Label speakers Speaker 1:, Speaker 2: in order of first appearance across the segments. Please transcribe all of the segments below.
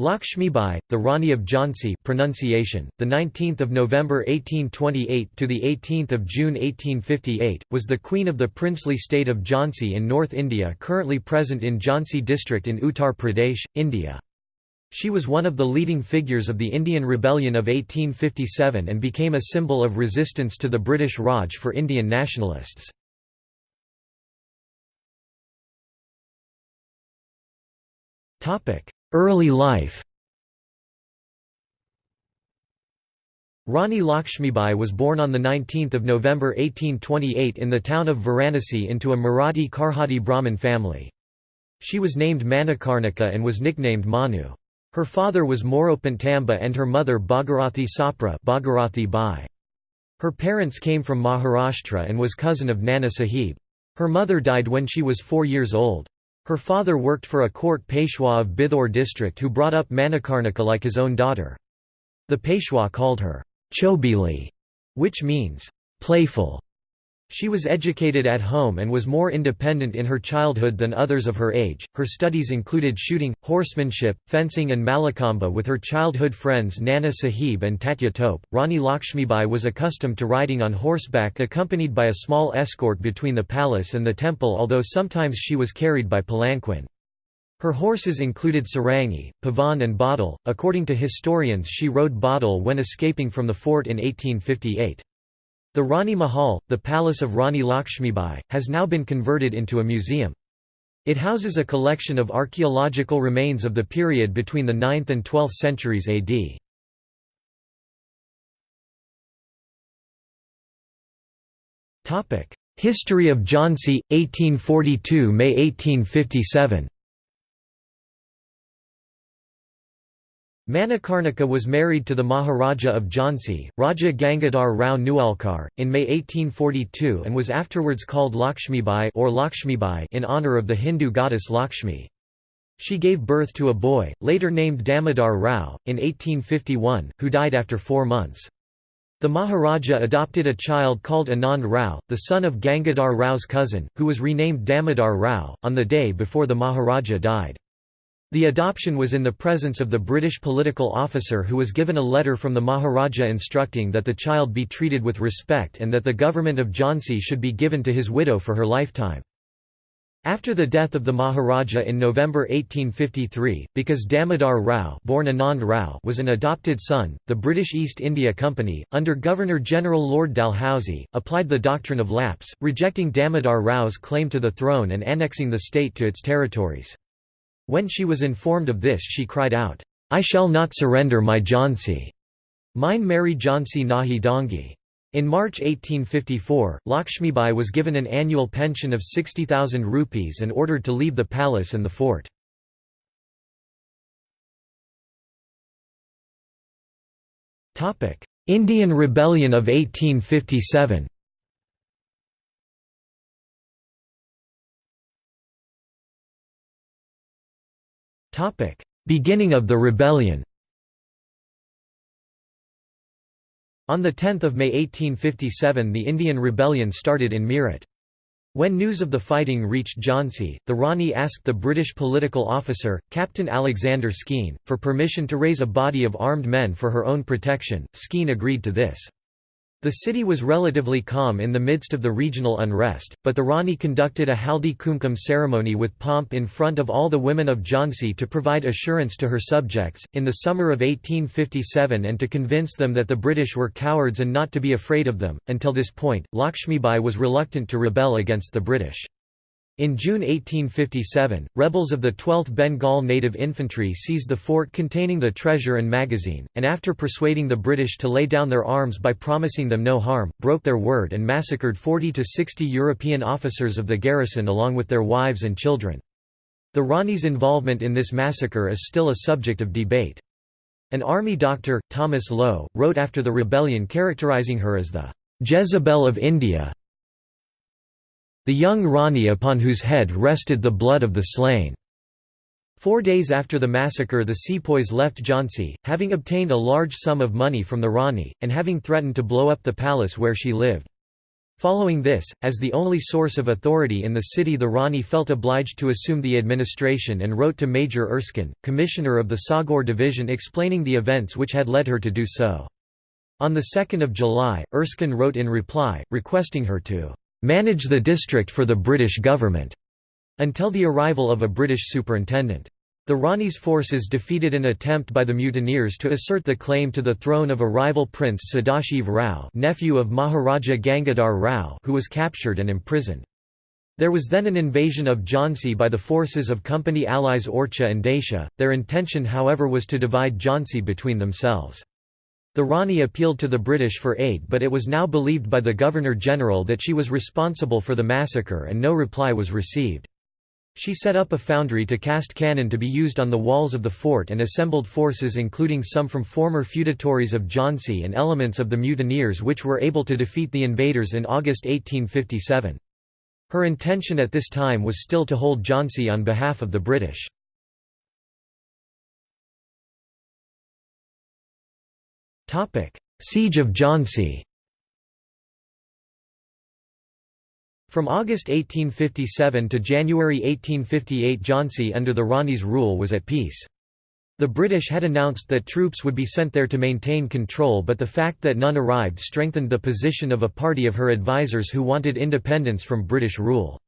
Speaker 1: Lakshmibai, the Rani of Jhansi pronunciation, the 19th of November 1828 to the 18th of June 1858, was the queen of the princely state of Jhansi in North India currently present in Jhansi district in Uttar Pradesh, India. She was one of the leading figures of the Indian Rebellion of 1857 and became a symbol of resistance to the British Raj for Indian nationalists. Early life Rani Lakshmibai was born on 19 November 1828 in the town of Varanasi into a Marathi Karhati Brahmin family. She was named Manikarnika and was nicknamed Manu. Her father was Moropant Tambe and her mother Bhagirathi Sapre Bhagirathi Bai. Her parents came from Maharashtra and was cousin of Nana Sahib. Her mother died when she was four years old. Her father worked for a court Peshwa of Bithoor district who brought up Manikarnika like his own daughter. The Peshwa called her Chhabili, which means playful. She was educated at home and was more independent in her childhood than others of her age. Her studies included shooting, horsemanship, fencing, and Mallakhamba with her childhood friends Nana Sahib and Tatya Tope. Rani Lakshmibai was accustomed to riding on horseback accompanied by a small escort between the palace and the temple, although sometimes she was carried by palanquin. Her horses included Sarangi, Pavan, and Badal. According to historians, she rode Badal when escaping from the fort in 1858. The Rani Mahal, the palace of Rani Lakshmibai, has now been converted into a museum. It houses a collection of archaeological remains of the period between the 9th and 12th centuries AD. History of Jhansi, 1842–May 1857 Manikarnika was married to the Maharaja of Jhansi, Raja Gangadhar Rao Newalkar, in May 1842 and was afterwards called Lakshmibai or Lakshmibai in honour of the Hindu goddess Lakshmi. She gave birth to a boy, later named Damodar Rao, in 1851, who died after four months. The Maharaja adopted a child called Anand Rao, the son of Gangadhar Rao's cousin, who was renamed Damodar Rao, on the day before the Maharaja died. The adoption was in the presence of the British political officer who was given a letter from the Maharaja instructing that the child be treated with respect and that the government of Jhansi should be given to his widow for her lifetime. After the death of the Maharaja in November 1853, because Damodar Rao, born Anand Rao was an adopted son, the British East India Company, under Governor-General Lord Dalhousie, applied the doctrine of lapse, rejecting Damodar Rao's claim to the throne and annexing the state to its territories. When she was informed of this she cried out, I shall not surrender my Jhansi. Mine Mary Jhansi Nahi Dongi. In March 1854, Lakshmibai was given an annual pension of 60,000 rupees and ordered to leave the palace and the fort. Indian Rebellion of 1857 Beginning of the rebellion On 10 May 1857 the Indian Rebellion started in Meerut. When news of the fighting reached Jhansi, the Rani asked the British political officer, Captain Alexander Skene, for permission to raise a body of armed men for her own protection. Skene agreed to this. The city was relatively calm in the midst of the regional unrest, but the Rani conducted a Haldi Kumkum ceremony with pomp in front of all the women of Jhansi to provide assurance to her subjects, in the summer of 1857 and to convince them that the British were cowards and not to be afraid of them. Until this point, Lakshmibai was reluctant to rebel against the British. In June 1857, rebels of the 12th Bengal Native Infantry seized the fort containing the treasure and magazine, and after persuading the British to lay down their arms by promising them no harm, broke their word and massacred 40 to 60 European officers of the garrison along with their wives and children. The Rani's involvement in this massacre is still a subject of debate. An army doctor, Thomas Lowe, wrote after the rebellion characterizing her as the Jezebel of India the young Rani upon whose head rested the blood of the slain. Four days after the massacre the sepoys left Jhansi, having obtained a large sum of money from the Rani, and having threatened to blow up the palace where she lived. Following this, as the only source of authority in the city the Rani felt obliged to assume the administration and wrote to Major Erskine, commissioner of the Saugor division explaining the events which had led her to do so. On 2 July, Erskine wrote in reply, requesting her to "...manage the district for the British government," until the arrival of a British superintendent. The Rani's forces defeated an attempt by the mutineers to assert the claim to the throne of a rival prince Sadashiv Rao nephew of Maharaja Gangadhar Rao who was captured and imprisoned. There was then an invasion of Jhansi by the forces of company allies Orchha and Datia, their intention however was to divide Jhansi between themselves. The Rani appealed to the British for aid but it was now believed by the Governor-General that she was responsible for the massacre and no reply was received. She set up a foundry to cast cannon to be used on the walls of the fort and assembled forces including some from former feudatories of Jhansi and elements of the mutineers which were able to defeat the invaders in August 1857. Her intention at this time was still to hold Jhansi on behalf of the British. Siege of Jhansi From August 1857 to January 1858 Jhansi under the Rani's rule was at peace. The British had announced that troops would be sent there to maintain control but the fact that none arrived strengthened the position of a party of her advisers who wanted independence from British rule.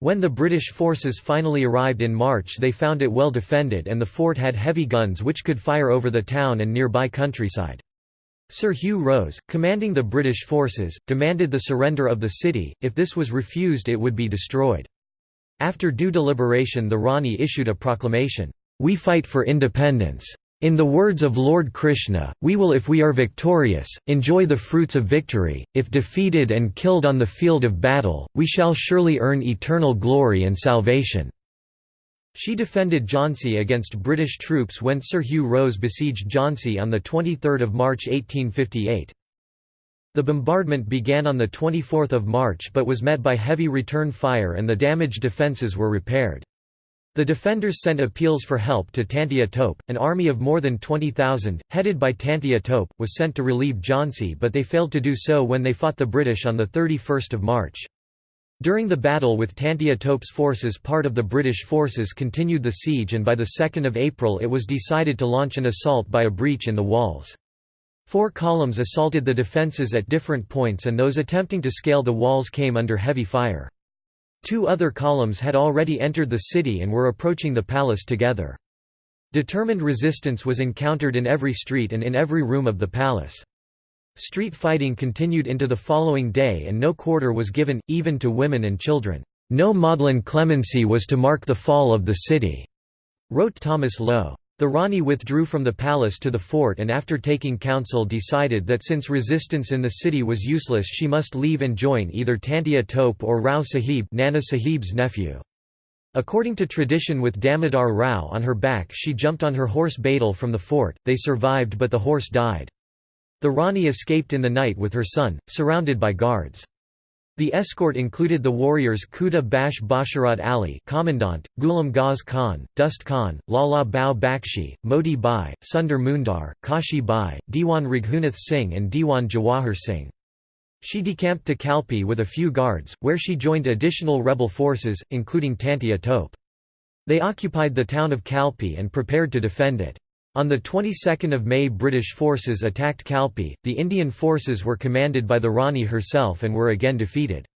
Speaker 1: When the British forces finally arrived in March they found it well defended and the fort had heavy guns which could fire over the town and nearby countryside. Sir Hugh Rose, commanding the British forces, demanded the surrender of the city, if this was refused it would be destroyed. After due deliberation the Rani issued a proclamation, "'We fight for independence. In the words of Lord Krishna, we will if we are victorious, enjoy the fruits of victory, if defeated and killed on the field of battle, we shall surely earn eternal glory and salvation.' She defended Jhansi against British troops when Sir Hugh Rose besieged Jhansi on 23 March 1858. The bombardment began on 24 March but was met by heavy return fire and the damaged defences were repaired. The defenders sent appeals for help to Tantia Tope, an army of more than 20,000, headed by Tantia Tope, was sent to relieve Jhansi but they failed to do so when they fought the British on 31 March. During the battle with Tantia Tope's forces part of the British forces continued the siege and by 2 April it was decided to launch an assault by a breach in the walls. Four columns assaulted the defences at different points and those attempting to scale the walls came under heavy fire. Two other columns had already entered the city and were approaching the palace together. Determined resistance was encountered in every street and in every room of the palace. Street fighting continued into the following day and no quarter was given, even to women and children. No maudlin clemency was to mark the fall of the city, wrote Thomas Lowe. The Rani withdrew from the palace to the fort and after taking counsel decided that since resistance in the city was useless she must leave and join either Tantia Tope or Rao Sahib Nana Sahib's nephew. According to tradition with Damodar Rao on her back she jumped on her horse Badal from the fort, they survived but the horse died. The Rani escaped in the night with her son, surrounded by guards. The escort included the warriors Khuda Bakhsh Basharat Ali Commandant, Ghulam Gaus Khan, Dost Khan, Lala Bhau Bakshi, Moti Bai, Sundar Mundar, Kashi Bai, Diwan Raghunath Singh and Diwan Jawahar Singh. She decamped to Kalpi with a few guards, where she joined additional rebel forces, including Tantia Tope. They occupied the town of Kalpi and prepared to defend it. On the 22nd of May British forces attacked Kalpi, the Indian forces were commanded by the Rani herself and were again defeated.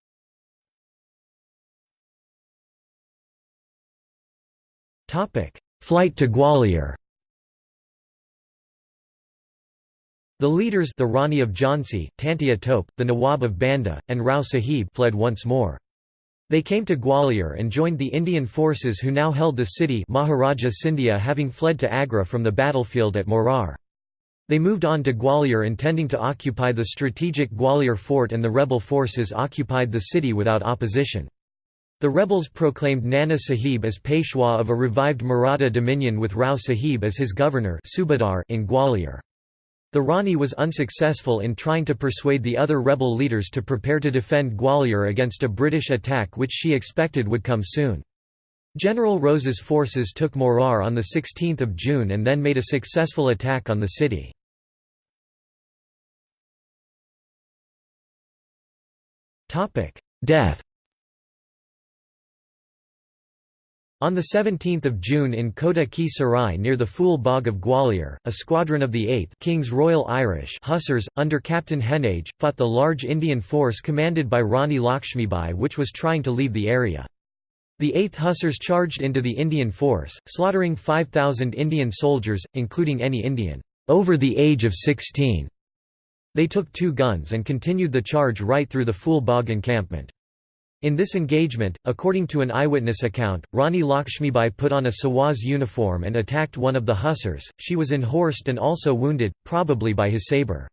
Speaker 1: Flight to Gwalior The leaders the Rani of Jhansi, Tantia Tope, the Nawab of Banda, and Rao Sahib fled once more. They came to Gwalior and joined the Indian forces who now held the city Maharaja Scindia having fled to Agra from the battlefield at Morar. They moved on to Gwalior intending to occupy the strategic Gwalior fort and the rebel forces occupied the city without opposition. The rebels proclaimed Nana Sahib as Peshwa of a revived Maratha dominion with Rao Sahib as his governor in Gwalior. The Rani was unsuccessful in trying to persuade the other rebel leaders to prepare to defend Gwalior against a British attack which she expected would come soon. General Rose's forces took Morar on 16 June and then made a successful attack on the city. Death On 17 June in Kota Ki Sarai near the Phool Bagh of Gwalior, a squadron of the 8th King's Royal Irish Hussars, under Captain Heneage, fought the large Indian force commanded by Rani Lakshmibai which was trying to leave the area. The 8th Hussars charged into the Indian force, slaughtering 5,000 Indian soldiers, including any Indian over the age of 16. They took two guns and continued the charge right through the Phool Bagh encampment. In this engagement, according to an eyewitness account, Rani Lakshmibai put on a Sawaz uniform and attacked one of the hussars, she was enhorsed and also wounded, probably by his sabre.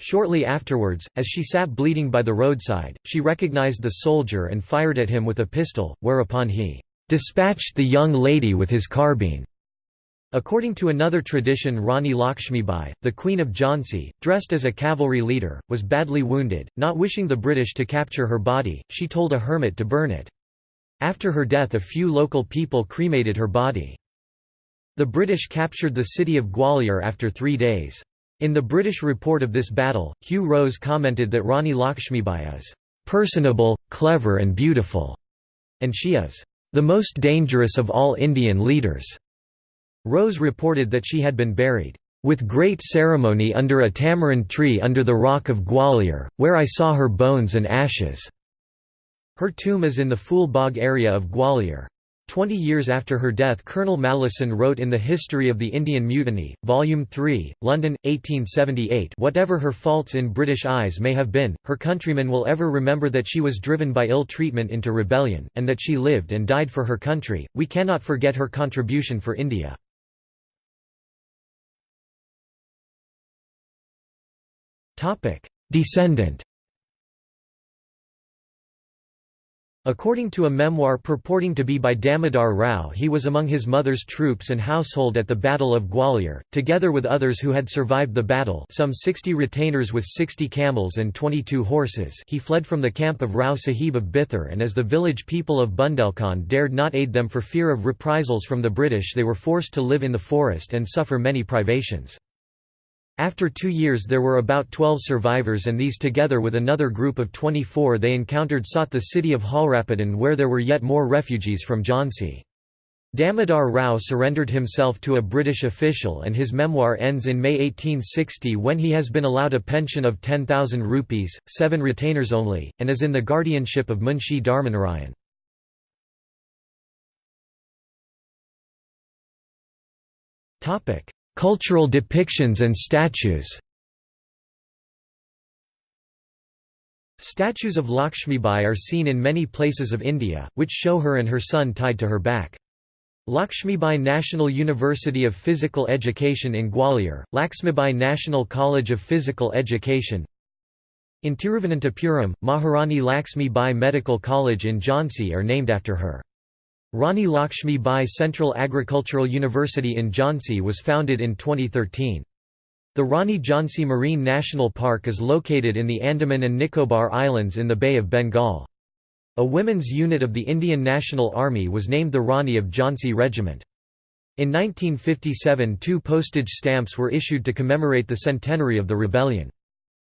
Speaker 1: Shortly afterwards, as she sat bleeding by the roadside, she recognized the soldier and fired at him with a pistol, whereupon he "...dispatched the young lady with his carbine." According to another tradition Rani Lakshmibai, the Queen of Jhansi, dressed as a cavalry leader, was badly wounded, not wishing the British to capture her body, she told a hermit to burn it. After her death a few local people cremated her body. The British captured the city of Gwalior after three days. In the British report of this battle, Hugh Rose commented that Rani Lakshmibai is "...personable, clever and beautiful", and she is "...the most dangerous of all Indian leaders." Rose reported that she had been buried, "...with great ceremony under a tamarind tree under the rock of Gwalior, where I saw her bones and ashes." Her tomb is in the Phool Bagh area of Gwalior. Twenty years after her death Colonel Malleson wrote in The History of the Indian Mutiny, Volume 3, London, 1878 Whatever her faults in British eyes may have been, her countrymen will ever remember that she was driven by ill treatment into rebellion, and that she lived and died for her country, we cannot forget her contribution for India. Topic: Descendant. According to a memoir purporting to be by Damodar Rao he was among his mother's troops and household at the Battle of Gwalior, together with others who had survived the battle some 60 retainers with 60 camels and 22 horses he fled from the camp of Rao Sahib of Bithur and as the village people of Bundelkhand dared not aid them for fear of reprisals from the British they were forced to live in the forest and suffer many privations. After two years there were about 12 survivors and these together with another group of 24 they encountered sought the city of Jhalrapatan where there were yet more refugees from Jhansi. Damodar Rao surrendered himself to a British official and his memoir ends in May 1860 when he has been allowed a pension of 10,000 rupees, seven retainers only, and is in the guardianship of Munshi Dharmanarayan. Cultural depictions and statues Statues of Lakshmibai are seen in many places of India, which show her and her son tied to her back. Lakshmibai National University of Physical Education in Gwalior, Laxmibai National College of Physical Education In Tiruvananthapuram, Maharani Laxmi Bai Medical College in Jhansi are named after her. Rani Lakshmi Bai Central Agricultural University in Jhansi was founded in 2013. The Rani Jhansi Marine National Park is located in the Andaman and Nicobar Islands in the Bay of Bengal. A women's unit of the Indian National Army was named the Rani of Jhansi Regiment. In 1957 two postage stamps were issued to commemorate the centenary of the rebellion.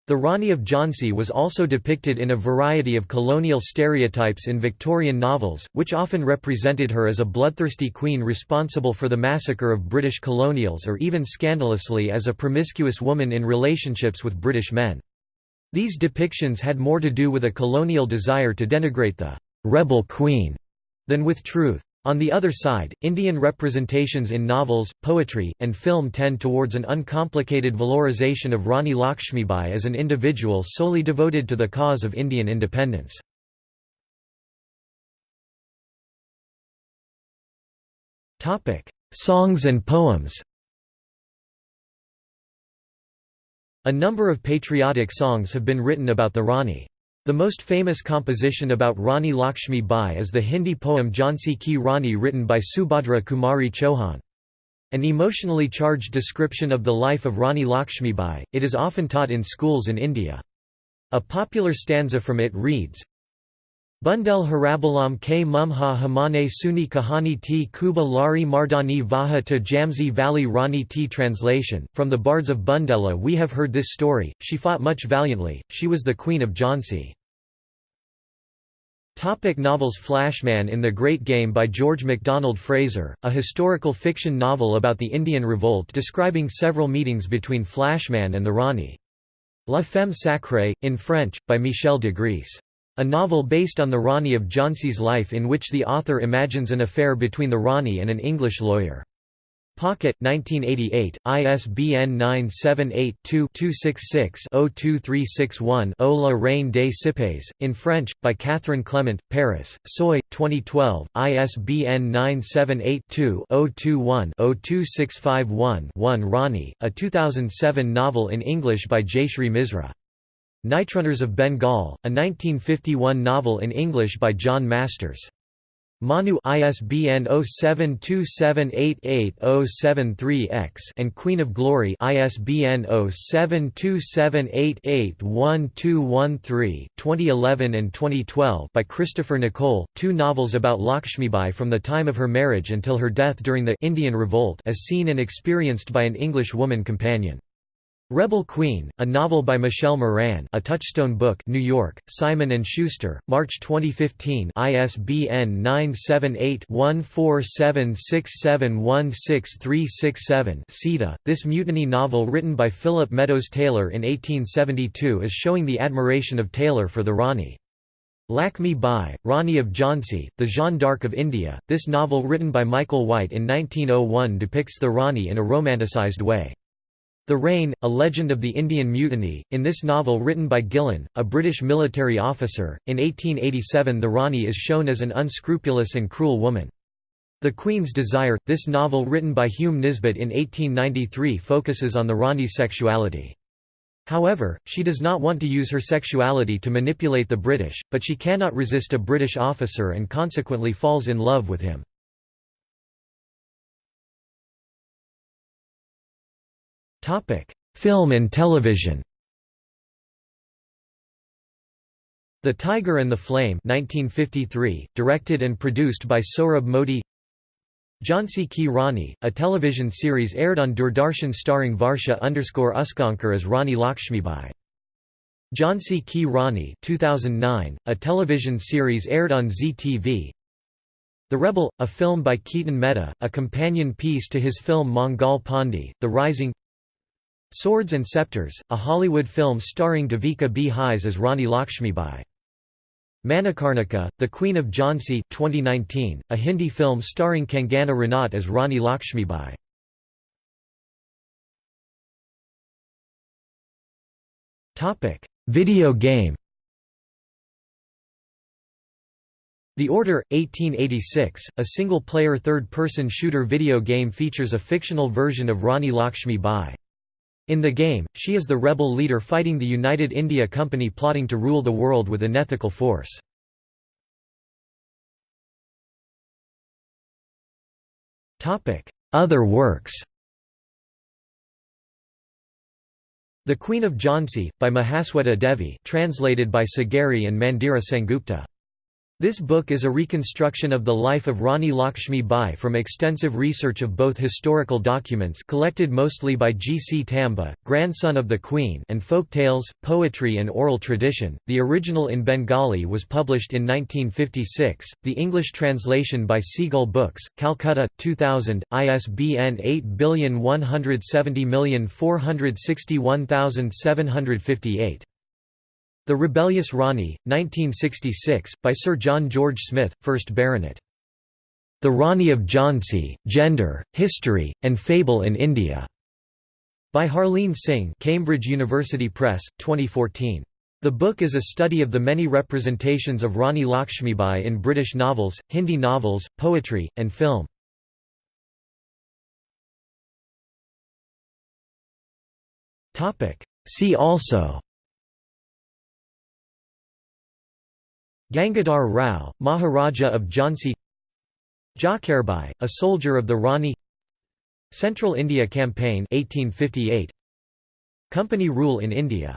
Speaker 1: The Rani of Jhansi was also depicted in a variety of colonial stereotypes in Victorian novels, which often represented her as a bloodthirsty queen responsible for the massacre of British colonials or even scandalously as a promiscuous woman in relationships with British men. These depictions had more to do with a colonial desire to denigrate the «rebel queen» than with truth. On the other side, Indian representations in novels, poetry, and film tend towards an uncomplicated valorization of Rani Lakshmibai as an individual solely devoted to the cause of Indian independence. Songs and poems A number of patriotic songs have been written about the Rani. The most famous composition about Rani Lakshmi Bai is the Hindi poem Jhansi Ki Rani written by Subhadra Kumari Chauhan. An emotionally charged description of the life of Rani Lakshmi Bai, it is often taught in schools in India. A popular stanza from it reads, Bundel Harabalam ke mumha hamane suni kahani T kuba lari mardani vaha to Jhansi Valley Rani T Translation, from the bards of Bundela we have heard this story, she fought much valiantly, she was the queen of Jhansi. Topic novels Flashman in the Great Game by George MacDonald Fraser, a historical fiction novel about the Indian Revolt describing several meetings between Flashman and the Rani. La Femme Sacrée, in French, by Michel de Grèce. A novel based on the Rani of Jhansi's life in which the author imagines an affair between the Rani and an English lawyer. Pocket 1988, ISBN 978-2-266-02361-0 La Reine des Cipayes, in French, by Catherine Clement, Paris, Seuil, 2012, ISBN 978-2-021-02651-1 Rani, a 2007 novel in English by Jaishree Misra. Nightrunners of Bengal, a 1951 novel in English by John Masters. Manu ISBN 0727888073-X and Queen of Glory ISBN 0727881213 2011 and 2012 by Christopher Nicole, two novels about Lakshmibai from the time of her marriage until her death during the Indian Revolt as seen and experienced by an English woman companion. Rebel Queen, a novel by Michelle Moran a Touchstone book New York, Simon & Schuster, March 2015 ISBN 978-1476716367 Sita, this mutiny novel written by Philip Meadows Taylor in 1872 is showing the admiration of Taylor for the Rani. Lakshmi Bai, Rani of Jhansi, the Jeanne d'Arc of India, this novel written by Michael White in 1901 depicts the Rani in a romanticized way. The Rain, A Legend of the Indian Mutiny, in this novel written by Gillean, a British military officer, in 1887 the Rani is shown as an unscrupulous and cruel woman. The Queen's Desire, this novel written by Hume Nisbet in 1893 focuses on the Rani's sexuality. However, she does not want to use her sexuality to manipulate the British, but she cannot resist a British officer and consequently falls in love with him. Topic: Film and television. The Tiger and the Flame 1953, directed and produced by Sohrab Modi Jhansi Ki Rani, a television series aired on Doordarshan starring Varsha underscore Usgaonkar as Rani Lakshmibai. Jhansi Ki Rani 2009, a television series aired on Zee TV. The Rebel, a film by Ketan Mehta, a companion piece to his film Mangal Pandey, The Rising Swords and Scepters, a Hollywood film starring Devika B. As Rani Lakshmibai. Manikarnika, The Queen of Jhansi 2019, a Hindi film starring Kangana Ranaut as Rani Lakshmibai. Video game The Order, 1886, a single-player third-person shooter video game features a fictional version of Rani Lakshmi Bai. In the game, she is the rebel leader fighting the United India Company plotting to rule the world with an unethical force. Other works The Queen of Jhansi, by Mahasweta Devi translated by Sagari and Mandira Sengupta this book is a reconstruction of the life of Rani Lakshmi Bai from extensive research of both historical documents collected mostly by G. C. Tambe, grandson of the Queen and folk tales, poetry and oral tradition. The original in Bengali was published in 1956, the English translation by Seagull Books, Calcutta, 2000, ISBN 8117461758. The Rebellious Rani, 1966, by Sir John George Smyth, 1st Baronet. The Rani of Jhansi, Gender, History, and Fable in India. By Harleen Singh Cambridge University Press, 2014. The book is a study of the many representations of Rani Lakshmibai in British novels, Hindi novels, poetry, and film. See also Gangadhar Rao, Maharaja of Jhansi Jhalkaribai, a soldier of the Rani Central India Campaign 1858 Company rule in India